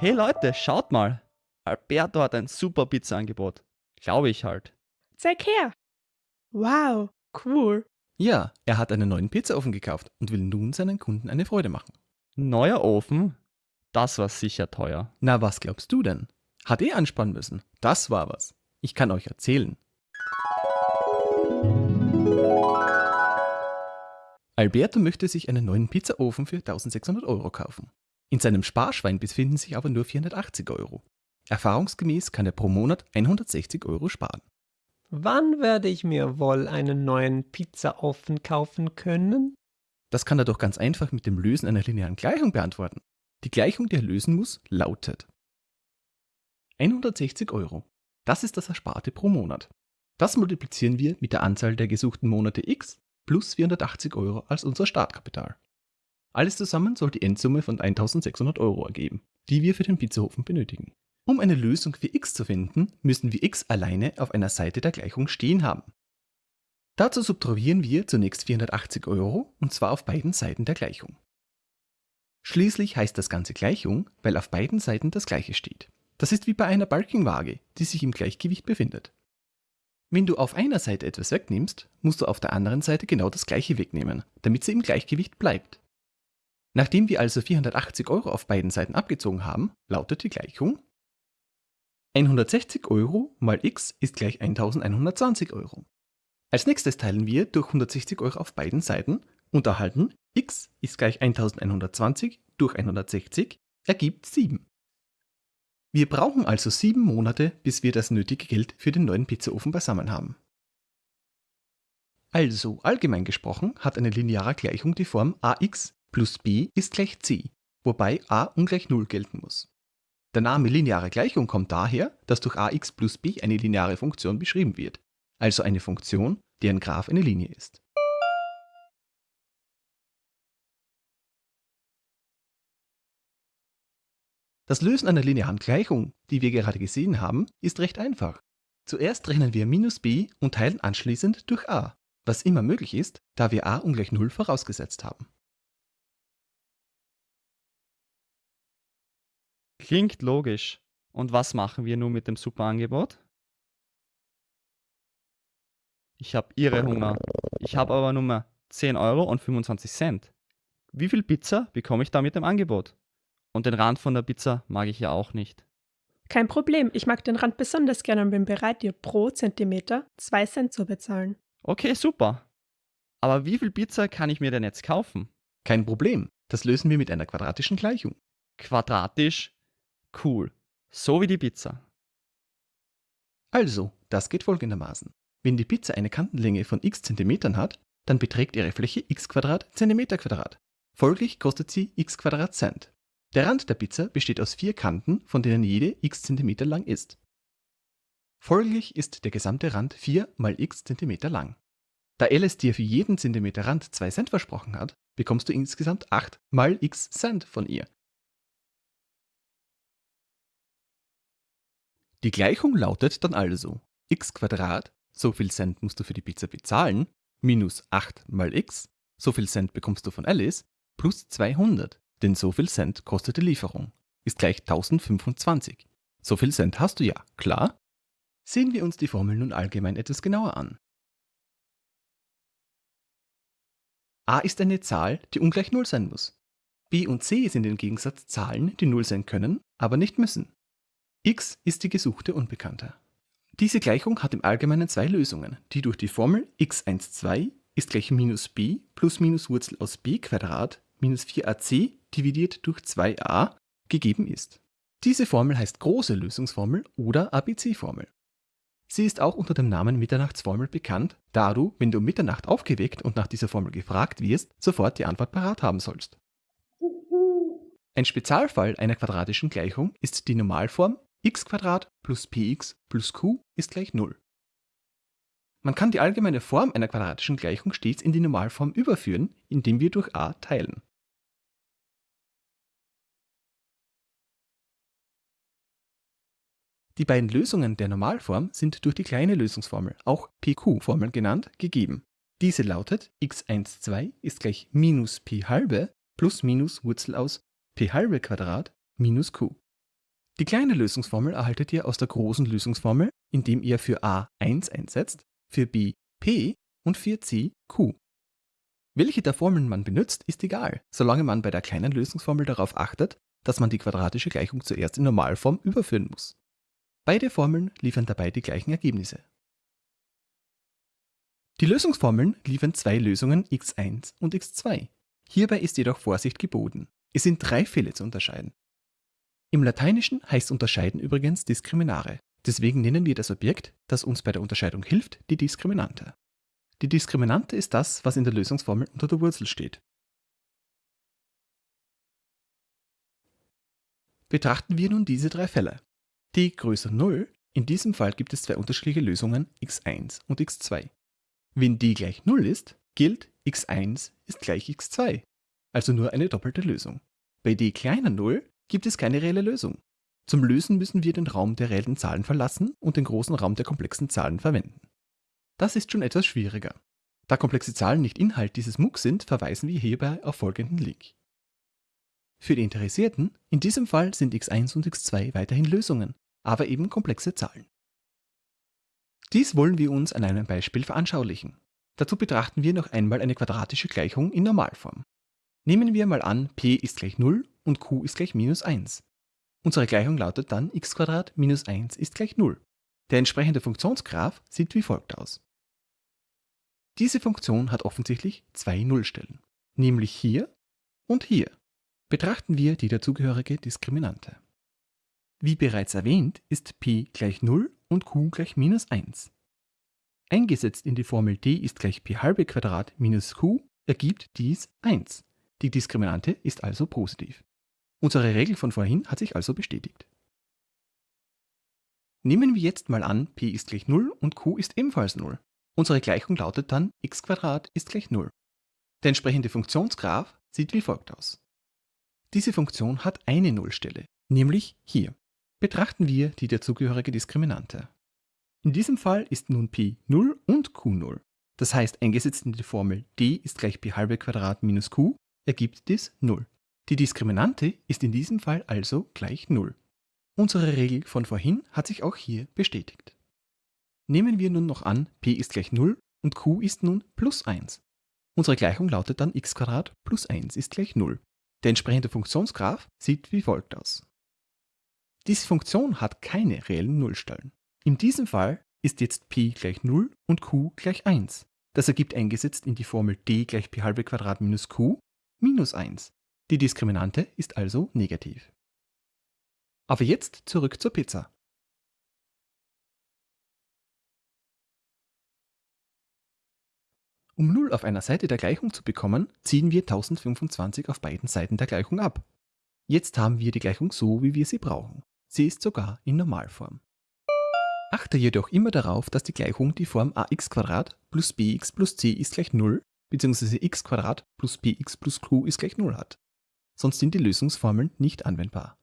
Hey Leute, schaut mal. Alberto hat ein super Pizza-Angebot. Glaube ich halt. Zeig her. Wow, cool. Ja, er hat einen neuen Pizzaofen gekauft und will nun seinen Kunden eine Freude machen. Neuer Ofen? Das war sicher teuer. Na, was glaubst du denn? Hat eh ansparen müssen. Das war was. Ich kann euch erzählen. Alberto möchte sich einen neuen Pizzaofen für 1600 Euro kaufen. In seinem Sparschwein befinden sich aber nur 480 Euro. Erfahrungsgemäß kann er pro Monat 160 Euro sparen. Wann werde ich mir wohl einen neuen Pizzaofen kaufen können? Das kann er doch ganz einfach mit dem Lösen einer linearen Gleichung beantworten. Die Gleichung, die er lösen muss, lautet 160 Euro. Das ist das Ersparte pro Monat. Das multiplizieren wir mit der Anzahl der gesuchten Monate x plus 480 Euro als unser Startkapital. Alles zusammen soll die Endsumme von 1600 Euro ergeben, die wir für den Pizzaofen benötigen. Um eine Lösung für x zu finden, müssen wir x alleine auf einer Seite der Gleichung stehen haben. Dazu subtrahieren wir zunächst 480 Euro und zwar auf beiden Seiten der Gleichung. Schließlich heißt das Ganze Gleichung, weil auf beiden Seiten das gleiche steht. Das ist wie bei einer Balkenwaage, die sich im Gleichgewicht befindet. Wenn du auf einer Seite etwas wegnimmst, musst du auf der anderen Seite genau das gleiche wegnehmen, damit sie im Gleichgewicht bleibt. Nachdem wir also 480 Euro auf beiden Seiten abgezogen haben, lautet die Gleichung 160 Euro mal x ist gleich 1120 Euro. Als nächstes teilen wir durch 160 Euro auf beiden Seiten und erhalten x ist gleich 1120 durch 160 ergibt 7. Wir brauchen also 7 Monate, bis wir das nötige Geld für den neuen Pizzaofen beisammen haben. Also, allgemein gesprochen, hat eine lineare Gleichung die Form ax plus b ist gleich c, wobei a ungleich 0 gelten muss. Der Name lineare Gleichung kommt daher, dass durch ax plus b eine lineare Funktion beschrieben wird, also eine Funktion, deren Graph eine Linie ist. Das Lösen einer linearen Gleichung, die wir gerade gesehen haben, ist recht einfach. Zuerst rechnen wir minus b und teilen anschließend durch a, was immer möglich ist, da wir a ungleich 0 vorausgesetzt haben. Klingt logisch. Und was machen wir nun mit dem Superangebot? Ich habe irre Hunger. Ich habe aber nur 10 Euro und 25 Cent. Wie viel Pizza bekomme ich da mit dem Angebot? Und den Rand von der Pizza mag ich ja auch nicht. Kein Problem, ich mag den Rand besonders gerne und bin bereit, dir pro Zentimeter 2 Cent zu bezahlen. Okay, super. Aber wie viel Pizza kann ich mir denn jetzt kaufen? Kein Problem, das lösen wir mit einer quadratischen Gleichung. Quadratisch? Cool. So wie die Pizza. Also, das geht folgendermaßen. Wenn die Pizza eine Kantenlänge von x Zentimetern hat, dann beträgt ihre Fläche x Zentimeter Quadrat. Folglich kostet sie x Cent. Der Rand der Pizza besteht aus vier Kanten, von denen jede x Zentimeter lang ist. Folglich ist der gesamte Rand 4 mal x Zentimeter lang. Da Alice dir für jeden Zentimeter Rand 2 Cent versprochen hat, bekommst du insgesamt 8 mal x Cent von ihr. Die Gleichung lautet dann also x so viel Cent musst du für die Pizza bezahlen, minus 8 mal x, so viel Cent bekommst du von Alice, plus 200, denn so viel Cent kostet die Lieferung, ist gleich 1025. So viel Cent hast du ja, klar? Sehen wir uns die Formel nun allgemein etwas genauer an. a ist eine Zahl, die ungleich 0 sein muss. b und c sind im Gegensatz Zahlen, die 0 sein können, aber nicht müssen x ist die gesuchte Unbekannte. Diese Gleichung hat im Allgemeinen zwei Lösungen, die durch die Formel x12 ist gleich minus b plus minus Wurzel aus b Quadrat minus 4ac dividiert durch 2a gegeben ist. Diese Formel heißt große Lösungsformel oder ABC-Formel. Sie ist auch unter dem Namen Mitternachtsformel bekannt, da du, wenn du um Mitternacht aufgeweckt und nach dieser Formel gefragt wirst, sofort die Antwort parat haben sollst. Ein Spezialfall einer quadratischen Gleichung ist die Normalform x plus px plus q ist gleich 0. Man kann die allgemeine Form einer quadratischen Gleichung stets in die Normalform überführen, indem wir durch a teilen. Die beiden Lösungen der Normalform sind durch die kleine Lösungsformel, auch PQ-Formel genannt, gegeben. Diese lautet x12 ist gleich minus p halbe plus minus Wurzel aus p halbe Quadrat minus q. Die kleine Lösungsformel erhaltet ihr aus der großen Lösungsformel, indem ihr für a 1 einsetzt, für b p und für c q. Welche der Formeln man benutzt, ist egal, solange man bei der kleinen Lösungsformel darauf achtet, dass man die quadratische Gleichung zuerst in Normalform überführen muss. Beide Formeln liefern dabei die gleichen Ergebnisse. Die Lösungsformeln liefern zwei Lösungen x1 und x2. Hierbei ist jedoch Vorsicht geboten. Es sind drei Fälle zu unterscheiden. Im Lateinischen heißt Unterscheiden übrigens Diskriminare. Deswegen nennen wir das Objekt, das uns bei der Unterscheidung hilft, die Diskriminante. Die Diskriminante ist das, was in der Lösungsformel unter der Wurzel steht. Betrachten wir nun diese drei Fälle. t größer 0, in diesem Fall gibt es zwei unterschiedliche Lösungen x1 und x2. Wenn d gleich 0 ist, gilt x1 ist gleich x2, also nur eine doppelte Lösung. Bei d kleiner 0 gibt es keine reelle Lösung. Zum Lösen müssen wir den Raum der reellen Zahlen verlassen und den großen Raum der komplexen Zahlen verwenden. Das ist schon etwas schwieriger. Da komplexe Zahlen nicht Inhalt dieses MOOC sind, verweisen wir hierbei auf folgenden Link. Für die Interessierten, in diesem Fall sind x1 und x2 weiterhin Lösungen, aber eben komplexe Zahlen. Dies wollen wir uns an einem Beispiel veranschaulichen. Dazu betrachten wir noch einmal eine quadratische Gleichung in Normalform. Nehmen wir mal an, p ist gleich 0 und q ist gleich minus 1. Unsere Gleichung lautet dann x minus 1 ist gleich 0. Der entsprechende Funktionsgraph sieht wie folgt aus. Diese Funktion hat offensichtlich zwei Nullstellen, nämlich hier und hier. Betrachten wir die dazugehörige Diskriminante. Wie bereits erwähnt, ist p gleich 0 und q gleich minus 1. Eingesetzt in die Formel d ist gleich p halbe Quadrat minus q ergibt dies 1. Die Diskriminante ist also positiv. Unsere Regel von vorhin hat sich also bestätigt. Nehmen wir jetzt mal an, p ist gleich 0 und q ist ebenfalls 0. Unsere Gleichung lautet dann x ist gleich 0. Der entsprechende Funktionsgraph sieht wie folgt aus. Diese Funktion hat eine Nullstelle, nämlich hier. Betrachten wir die dazugehörige Diskriminante. In diesem Fall ist nun p 0 und q 0. Das heißt, eingesetzt in die Formel d ist gleich p halbe Quadrat minus q ergibt dies 0. Die Diskriminante ist in diesem Fall also gleich 0. Unsere Regel von vorhin hat sich auch hier bestätigt. Nehmen wir nun noch an, p ist gleich 0 und q ist nun plus 1. Unsere Gleichung lautet dann x plus 1 ist gleich 0. Der entsprechende Funktionsgraph sieht wie folgt aus. Diese Funktion hat keine reellen Nullstellen. In diesem Fall ist jetzt p gleich 0 und q gleich 1. Das ergibt eingesetzt in die Formel d gleich p halbe Quadrat minus q minus 1. Die Diskriminante ist also negativ. Aber jetzt zurück zur Pizza. Um 0 auf einer Seite der Gleichung zu bekommen, ziehen wir 1025 auf beiden Seiten der Gleichung ab. Jetzt haben wir die Gleichung so, wie wir sie brauchen. Sie ist sogar in Normalform. Achte jedoch immer darauf, dass die Gleichung die Form ax plus bx plus c ist gleich 0 bzw. x plus px plus q ist gleich 0 hat. Sonst sind die Lösungsformeln nicht anwendbar.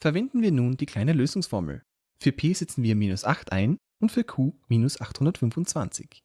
Verwenden wir nun die kleine Lösungsformel. Für p setzen wir minus 8 ein und für q minus 825.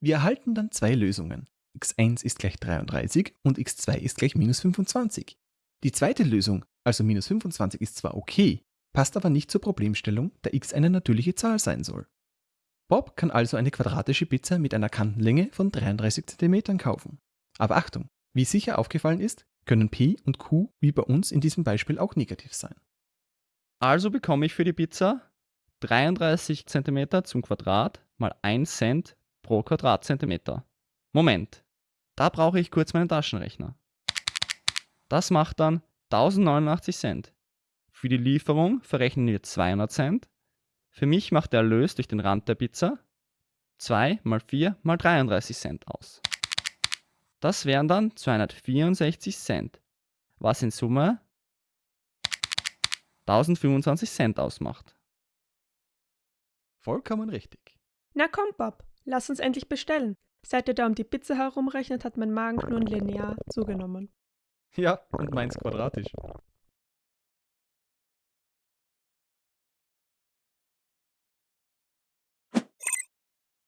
Wir erhalten dann zwei Lösungen. x1 ist gleich 33 und x2 ist gleich minus 25. Die zweite Lösung, also minus 25, ist zwar okay, passt aber nicht zur Problemstellung, da x eine natürliche Zahl sein soll. Bob kann also eine quadratische Pizza mit einer Kantenlänge von 33 cm kaufen. Aber Achtung, wie sicher aufgefallen ist, können p und q wie bei uns in diesem Beispiel auch negativ sein. Also bekomme ich für die Pizza 33 cm zum Quadrat mal 1 Cent pro Quadratzentimeter. Moment, da brauche ich kurz meinen Taschenrechner. Das macht dann 1089 Cent. Für die Lieferung verrechnen wir 200 Cent. Für mich macht der Erlös durch den Rand der Pizza 2 mal 4 mal 33 Cent aus. Das wären dann 264 Cent, was in Summe 1025 Cent ausmacht. Vollkommen richtig. Na komm, Bob, lass uns endlich bestellen. Seit ihr da um die Pizza herumrechnet, hat mein Magen nun linear zugenommen. Ja, und meins quadratisch.